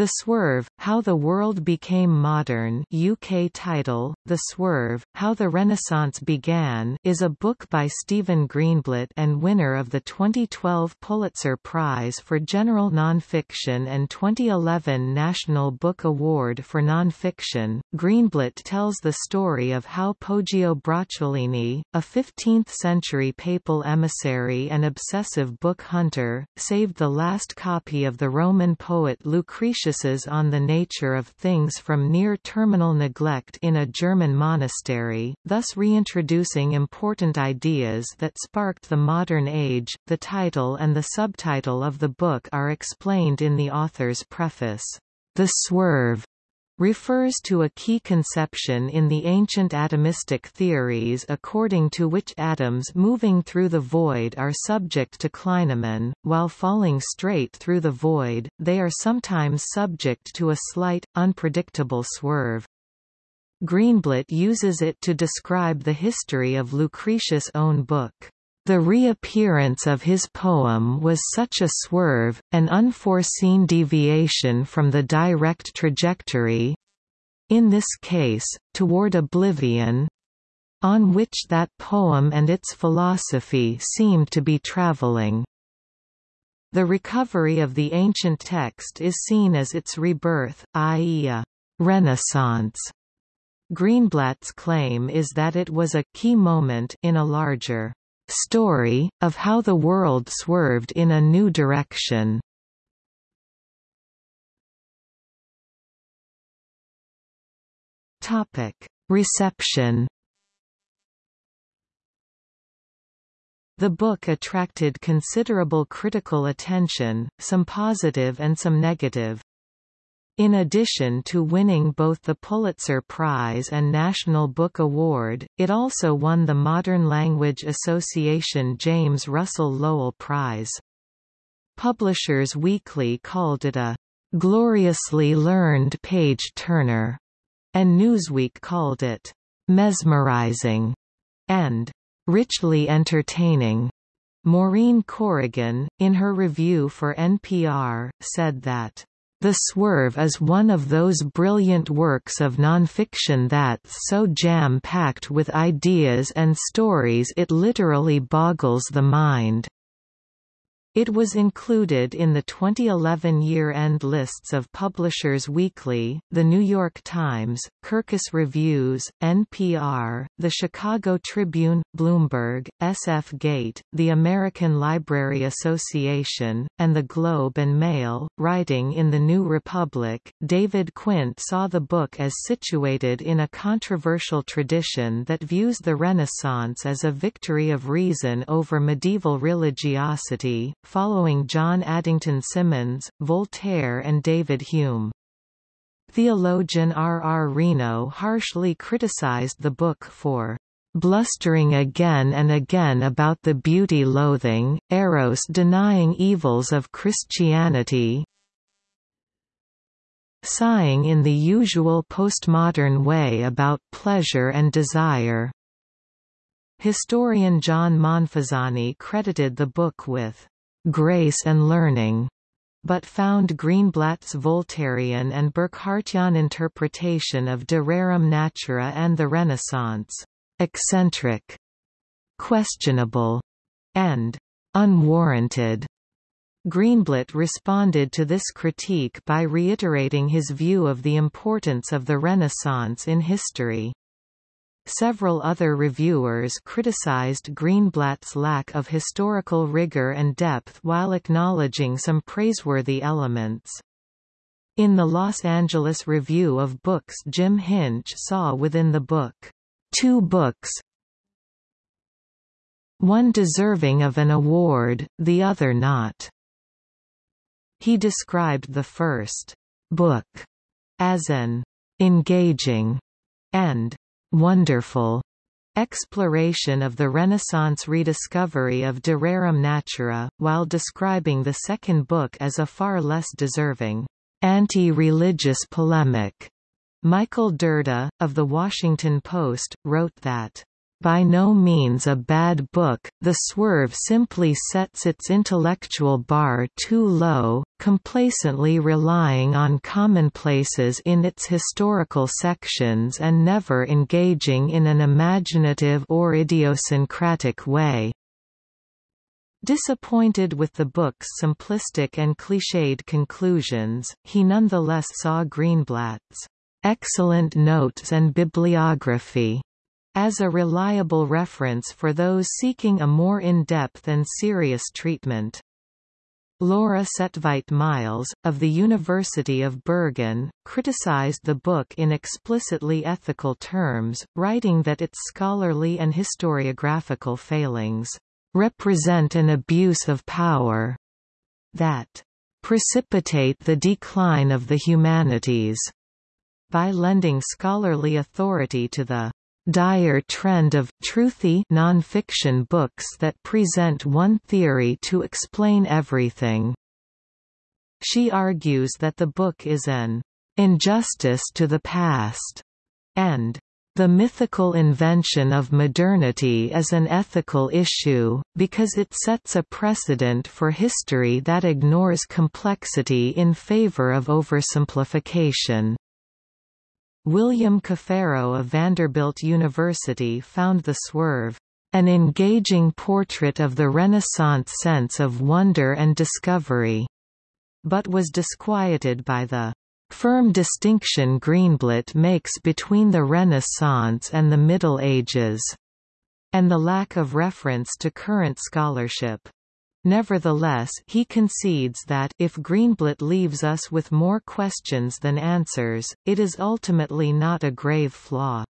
The Swerve, How the World Became Modern UK title, The Swerve, How the Renaissance Began is a book by Stephen Greenblatt and winner of the 2012 Pulitzer Prize for General Nonfiction and 2011 National Book Award for Nonfiction. Greenblatt tells the story of how Poggio Bracciolini, a 15th-century papal emissary and obsessive book hunter, saved the last copy of the Roman poet Lucretius on the nature of things from near-terminal neglect in a German monastery, thus reintroducing important ideas that sparked the modern age. The title and the subtitle of the book are explained in the author's preface. The Swerve refers to a key conception in the ancient atomistic theories according to which atoms moving through the void are subject to clinamen, while falling straight through the void, they are sometimes subject to a slight, unpredictable swerve. Greenblatt uses it to describe the history of Lucretius' own book. The reappearance of his poem was such a swerve, an unforeseen deviation from the direct trajectory—in this case, toward oblivion—on which that poem and its philosophy seemed to be traveling. The recovery of the ancient text is seen as its rebirth, i.e. a «renaissance». Greenblatt's claim is that it was a «key moment» in a larger story, of how the world swerved in a new direction. Reception The book attracted considerable critical attention, some positive and some negative. In addition to winning both the Pulitzer Prize and National Book Award, it also won the Modern Language Association James Russell Lowell Prize. Publishers Weekly called it a gloriously learned page-turner, and Newsweek called it mesmerizing and richly entertaining. Maureen Corrigan, in her review for NPR, said that the Swerve is one of those brilliant works of nonfiction that's so jam-packed with ideas and stories it literally boggles the mind. It was included in the 2011 year-end lists of Publishers Weekly, The New York Times, Kirkus Reviews, NPR, The Chicago Tribune, Bloomberg, SF Gate, the American Library Association, and The Globe and Mail. Writing in The New Republic, David Quint saw the book as situated in a controversial tradition that views the Renaissance as a victory of reason over medieval religiosity, following John Addington Symonds, Voltaire and David Hume. Theologian R. R. Reno harshly criticized the book for blustering again and again about the beauty-loathing, eros-denying evils of Christianity, sighing in the usual postmodern way about pleasure and desire. Historian John Monfasani credited the book with grace and learning, but found Greenblatt's Voltairian and Burckhardtian interpretation of De Rerum Natura and the Renaissance eccentric, questionable, and unwarranted. Greenblatt responded to this critique by reiterating his view of the importance of the Renaissance in history. Several other reviewers criticized Greenblatt's lack of historical rigor and depth while acknowledging some praiseworthy elements. In the Los Angeles Review of Books Jim Hinch saw within the book, two books one deserving of an award, the other not. He described the first book as an engaging and wonderful exploration of the Renaissance rediscovery of De Rerum Natura, while describing the second book as a far less deserving, anti-religious polemic. Michael Dirda, of The Washington Post, wrote that by no means a bad book, The Swerve simply sets its intellectual bar too low, complacently relying on commonplaces in its historical sections and never engaging in an imaginative or idiosyncratic way. Disappointed with the book's simplistic and cliched conclusions, he nonetheless saw Greenblatt's excellent notes and bibliography as a reliable reference for those seeking a more in-depth and serious treatment. Laura Saetveit-Miles, of the University of Bergen, criticized the book in explicitly ethical terms, writing that its scholarly and historiographical failings represent an abuse of power that precipitate the decline of the humanities by lending scholarly authority to the dire trend of truthy nonfiction books that present one theory to explain everything. She argues that the book is an injustice to the past, and the mythical invention of modernity is an ethical issue, because it sets a precedent for history that ignores complexity in favor of oversimplification. William Caferro of Vanderbilt University found The Swerve, "...an engaging portrait of the Renaissance sense of wonder and discovery," but was disquieted by the firm distinction Greenblatt makes between the Renaissance and the Middle Ages, and the lack of reference to current scholarship. Nevertheless, he concedes that if Greenblatt leaves us with more questions than answers, it is ultimately not a grave flaw.